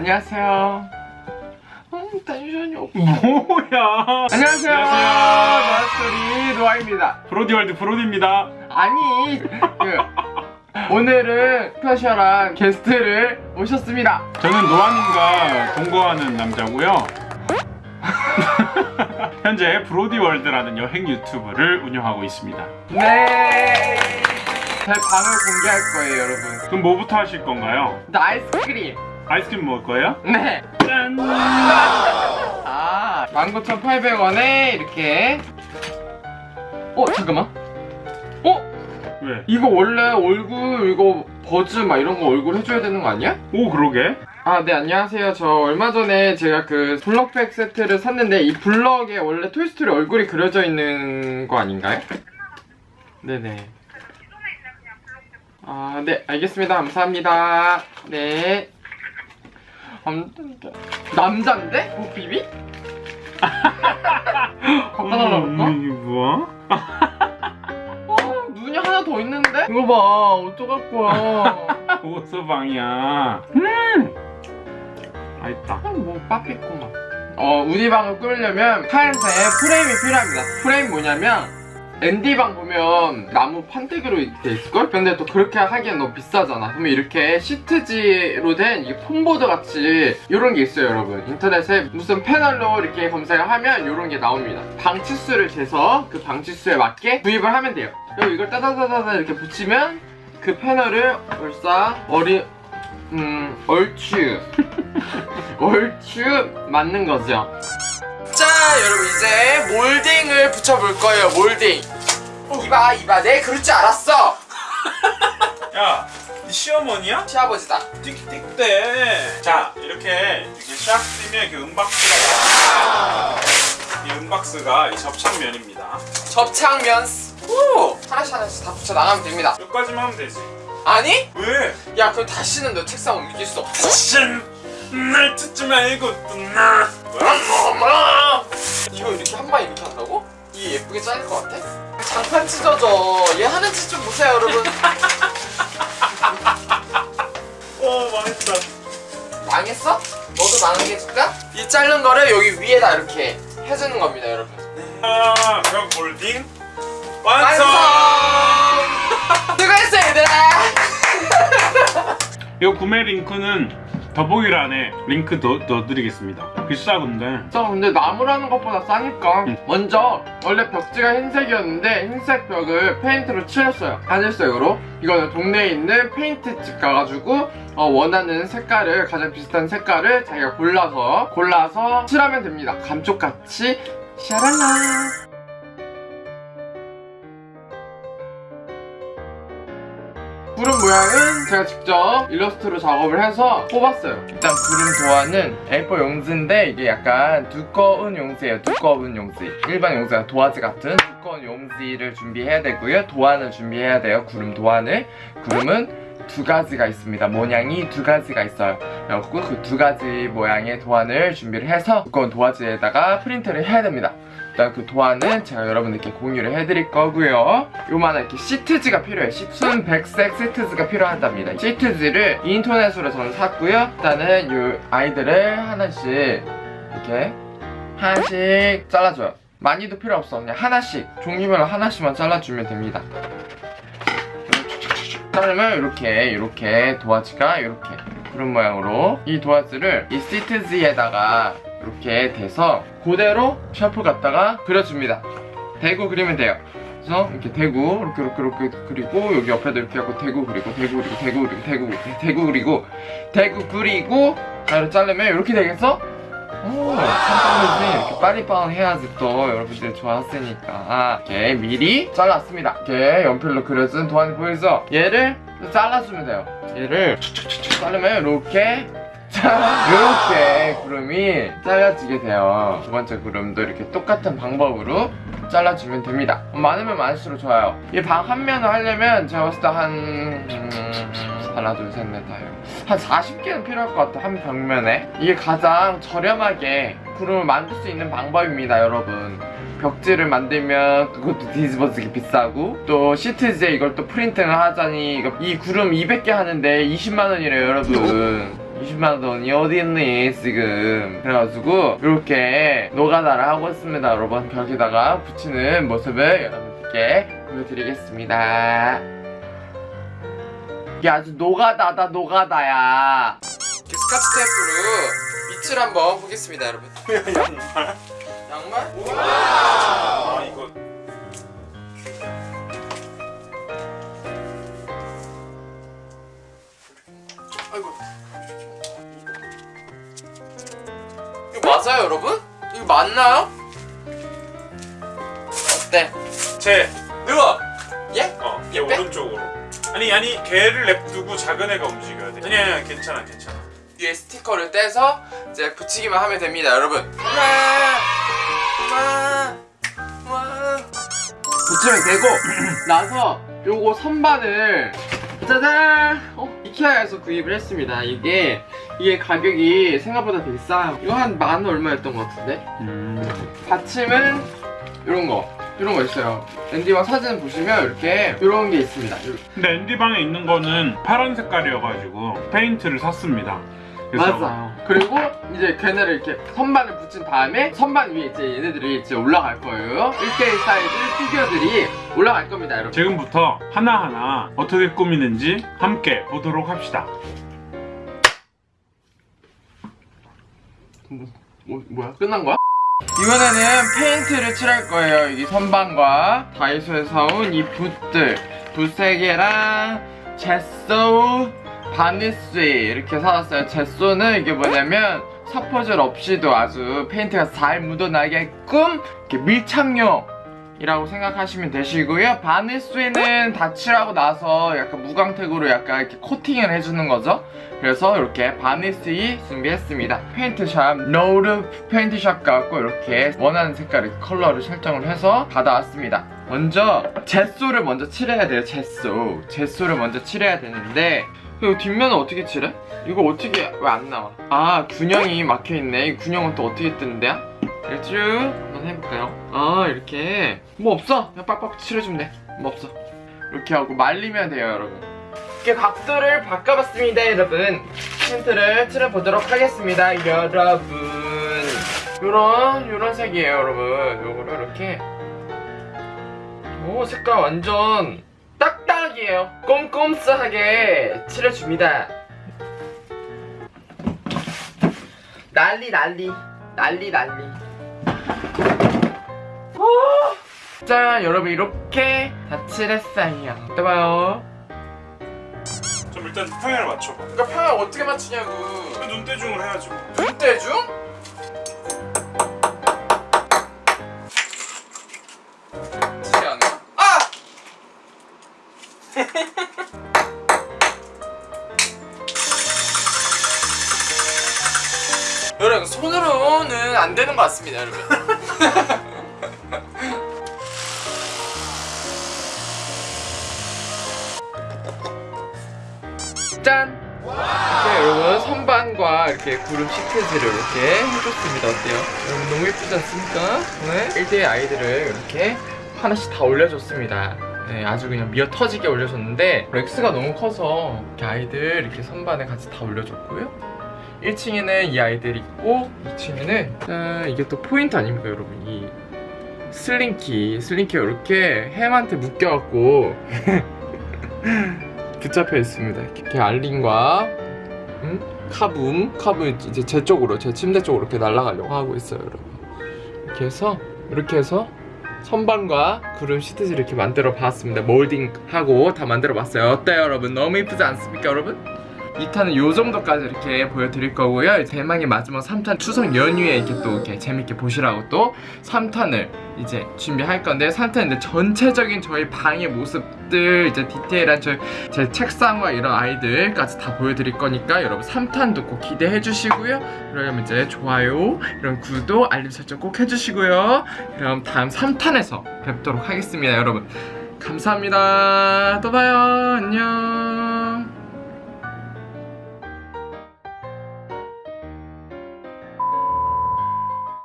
안녕하세요. 음, 텐션이 없. 뭐야? 안녕하세요. 안녕하세요. 마스터리 노아입니다. 브로디월드 브로디입니다. 아니, 그 오늘은 special한 게스트를 모셨습니다. 저는 노아님과 동거하는 남자고요. 현재 브로디월드라는 여행 유튜브를 운영하고 있습니다. 네. 제 방을 공개할 거예요, 여러분. 그럼 뭐부터 하실 건가요? 아이스크림. 아이스크림 먹을 거예요? 네. 짠! 아, 19,800원에 이렇게. 어, 잠깐만. 어? 왜? 이거 원래 얼굴 이거 버즈 막 이런 거 얼굴 해줘야 되는 거 아니야? 오 그러게? 아, 네, 안녕하세요. 저 얼마 전에 제가 그 블럭백 세트를 샀는데 이 블럭에 원래 토이스토리 얼굴이 그려져 있는 거 아닌가요? 네네. 아, 네, 알겠습니다. 감사합니다. 네. 남잔데? 남잔데? 뭐 비비? 갖다 달라볼까? 음, 이게 뭐야? 어, 눈이 하나 더 있는데? 이거 봐, 어떡할 거야. 오서방이야. 음! 맛있다. 뭐 빠삐꼬만 어 우디방을 꾸미려면 하얀색 프레임이 필요합니다 프레임 뭐냐면 앤디방 보면 나무 판때기로 돼 있을걸? 근데 또 그렇게 하기엔 너무 비싸잖아. 그러면 이렇게 시트지로 된이 폼보드 같이 이런 게 있어요 여러분. 인터넷에 무슨 패널로 이렇게 검색을 하면 이런 게 나옵니다. 방치수를 재서 그 방치수에 맞게 구입을 하면 돼요. 그리고 이걸 따다다다다 이렇게 붙이면 그 패널을 얼싸 어리 음 얼추. 얼추 맞는 거죠. 자, 여러분 이제 몰딩을 붙여볼 거예요. 몰딩. 이봐, 이봐, 내 그럴 줄 알았어. 야, 네 시어머니야? 시아버지다. 띡띡대. 자, 이렇게 이렇게 샥 뜨면 이렇게 음박스가 이 음박스가 이 접착면입니다. 접착면. 오, 하나씩 하나씩 다 붙여 나가면 됩니다. 여기까지만 하면 되지. 아니? 왜? 야, 그럼 다시는 너 책상 옮길 수 없어. 신! 날 듣지 말고 나. 엄마. 이거 이렇게 한 방 이렇게 한다고? 이게 예쁘게 잘릴 것 같아? 장판 찢어져. 얘 하는 짓 좀 보세요, 여러분. 어, 망했다. 망했어? 너도 망하게 해줄까? 이 자른 거를 여기 위에다 이렇게 해주는 겁니다, 여러분. 아, 그럼 몰딩 완성! 완성! 수고했어, 얘들아! 이 구매 링크는 더보기란에 링크 넣, 넣어드리겠습니다. 비싸 근데. 저 근데 나무로 하는 것보다 싸니까 응. 먼저 원래 벽지가 흰색이었는데 흰색 벽을 페인트로 칠했어요. 하늘색으로. 이거는 동네에 있는 페인트집 가가지고 어, 원하는 색깔을 가장 비슷한 색깔을 자기가 골라서 골라서 칠하면 됩니다. 감쪽같이. 샤랄라. 구름 모양은 제가 직접 일러스트로 작업을 해서 뽑았어요. 일단 구름 도화는 A4 용지인데 이게 약간 두꺼운 용지예요. 두꺼운 용지. 일반 용지가 도화지 같은 두꺼운 용지를 준비해야 되고요. 도안을 준비해야 돼요. 구름 도안을. 구름은 두 가지가 있습니다. 모양이 두 가지가 있어요. 그래갖고 그 두 가지 모양의 도안을 준비를 해서 두꺼운 도화지에다가 프린트를 해야 됩니다 일단 그 도안은 제가 여러분들께 공유를 해드릴 거고요. 요만한 이렇게 시트지가 필요해요. 시- 순 백색 시트지가 필요하답니다. 시트지를 인터넷으로 저는 샀고요. 일단은 요 아이들을 하나씩 이렇게 하나씩 잘라줘요. 많이도 필요 없어. 그냥 하나씩 종류별로 하나씩만 잘라주면 됩니다. 자르면 이렇게 이렇게 도화지가 이렇게 그런 모양으로 이 도화지를 이 시트지에다가 이렇게 대서 그대로 샤프 갖다가 그려줍니다. 대고 그리면 돼요. 그래서 이렇게 대고 이렇게 이렇게 이렇게 그리고 여기 옆에도 이렇게 하고 대고 그리고 대고 그리고 대고 그리고 대고 그리고 대고 그리고 대고 그리고 가위로 자르면 이렇게 되겠어? 오, 참빠르지 이렇게 빠리빵 해야지 또 여러분들이 좋아했으니까. 이렇게 미리 잘랐습니다. 이렇게 연필로 그려진 도안이 보이죠? 얘를 잘라주면 돼요. 얘를 자르면 이렇게 자, 이렇게 구름이 잘라지게 돼요. 두 번째 구름도 이렇게 똑같은 방법으로 잘라주면 됩니다. 많으면 많을수록 좋아요. 이 방 한 면을 하려면 제가 봤을 때한 음, 하나 둘셋넷 다섯 한 40개는 필요할 것 같아 한 벽면에. 이게 가장 저렴하게 구름을 만들 수 있는 방법입니다 여러분. 벽지를 만들면 그것도 뒤집어지기 비싸고 또 시트지에 이걸 또 프린팅을 하자니 이 구름 200개 하는데 20만원이래요 여러분 20만 원이 어디 있니 지금? 그래가지고 이렇게 노가다를 하고 있습니다. 여러분 벽에다가 붙이는 모습을 여러분들께 보여드리겠습니다. 이게 아주 노가다다 노가다야. 스카치 테이프로 밑을 한번 보겠습니다 여러분. 양말? 양말? 아이고 이거 맞아요 여러분? 이거 맞나요? 어때? 제 누워! 예? 어, 얘? 오른쪽으로. 아니 아니 걔를 냅두고 작은 애가 움직여야 돼. 아니 아니 괜찮아 괜찮아. 위에 스티커를 떼서 이제 붙이기만 하면 됩니다 여러분 와, 와, 와. 붙이면 되고 나서 요거 선반을 짜잔 어? 이케아에서 구입을 했습니다 이게 이게 가격이 생각보다 되게 싸요 이거 한 만 얼마였던 것 같은데 음. 받침은 이런 거 이런 거 있어요 앤디방 사진 보시면 이렇게 이런 게 있습니다 근데 앤디 방에 있는 거는 파란 색깔이어가지고 페인트를 샀습니다. 그래서 맞아요. 그리고 이제 걔네를 이렇게 선반을 붙인 다음에 선반 위에 이제 얘네들이 이제 올라갈 거예요. 1대1 사이즈 피규어들이 올라갈 겁니다, 여러분. 지금부터 하나하나 어떻게 꾸미는지 함께 보도록 합시다. 뭐, 뭐야? 끝난 거야? 이번에는 페인트를 칠할 거예요. 이 선반과 다이소에서 사온 이 붓들. 붓 3개랑 젯소, 바니스 이렇게 사왔어요. 젯소는 이게 뭐냐면 사포질 없이도 아주 페인트가 잘 묻어나게끔 이렇게 밀착용 이라고 생각하시면 되시고요. 바니스는 다 칠하고 나서 약간 무광택으로 약간 이렇게 코팅을 해주는 거죠. 그래서 이렇게 바니스 준비했습니다. 페인트샵 노루 페인트샵 가고 이렇게 원하는 색깔의 컬러를 설정을 해서 받아왔습니다. 먼저 젯소를 먼저 칠해야 돼요. 젯소. 젯소를 먼저 칠해야 되는데 이거 뒷면은 어떻게 칠해? 이거 어떻게 왜 안 나와? 아 구멍이 막혀 있네. 이 구멍은 또 어떻게 뚫는데요? 쭉 한번 해볼까요? 아 이렇게. 뭐 없어? 그냥 빡빡 칠해주면 돼뭐 없어. 이렇게 하고 말리면 돼요 여러분. 이렇게 각도를 바꿔봤습니다 여러분. 힌트를 칠해보도록 하겠습니다 여러분. 요런 요런 색이에요 여러분. 요거를 이렇게. 오 색깔 완전 딱딱이에요. 꼼꼼스하게 칠해줍니다. 난리 난리. 난리 난리 오! 자 여러분 이렇게 다 칠했어요 또 봐요 좀 일단 평행을 맞춰봐. 그러니까 평을 어떻게 맞추냐고 눈대중을 해야지. 눈대중? 칠이 안 해? 아! 여러분 손으로는 안 되는 것 같습니다 여러분 짠! 이렇게 여러분 선반과 이렇게 구름 시트지를 이렇게 해줬습니다 어때요? 여러분 너무 예쁘지 않습니까? 네? 1대1 아이들을 이렇게 하나씩 다 올려줬습니다 네, 아주 그냥 미어 터지게 올려줬는데 렉스가 너무 커서 이렇게 아이들 이렇게 선반에 같이 다 올려줬고요 1층에는 이 아이들이 있고 2층에는 짠 이게 또 포인트 아닙니까 여러분 이 슬링키 슬링키가 이렇게 햄한테 묶여갖고 붙잡혀 있습니다. 이렇게 알린과 음? 카붐 카붐 이제 제 쪽으로 제 침대 쪽으로 이렇게 날아가려고 하고 있어요 여러분. 이렇게 해서 이렇게 해서 선반과 구름 시트지 이렇게 만들어 봤습니다. 몰딩하고 다 만들어 봤어요. 어때요 여러분? 너무 이쁘지 않습니까 여러분? 2탄은 요 정도까지 이렇게 보여드릴 거고요. 대망의 마지막 3탄 추석 연휴에 이렇게 또 이렇게 재밌게 보시라고 또 3탄을 이제 준비할 건데 3탄인데 전체적인 저희 방의 모습들 이제 디테일한 저제 책상과 이런 아이들까지 다 보여드릴 거니까 여러분 3탄도 꼭 기대해 주시고요. 그러면 이제 좋아요 이런 구독 알림 설정 꼭 해주시고요. 그럼 다음 3탄에서 뵙도록 하겠습니다 여러분. 감사합니다. 또 봐요. 안녕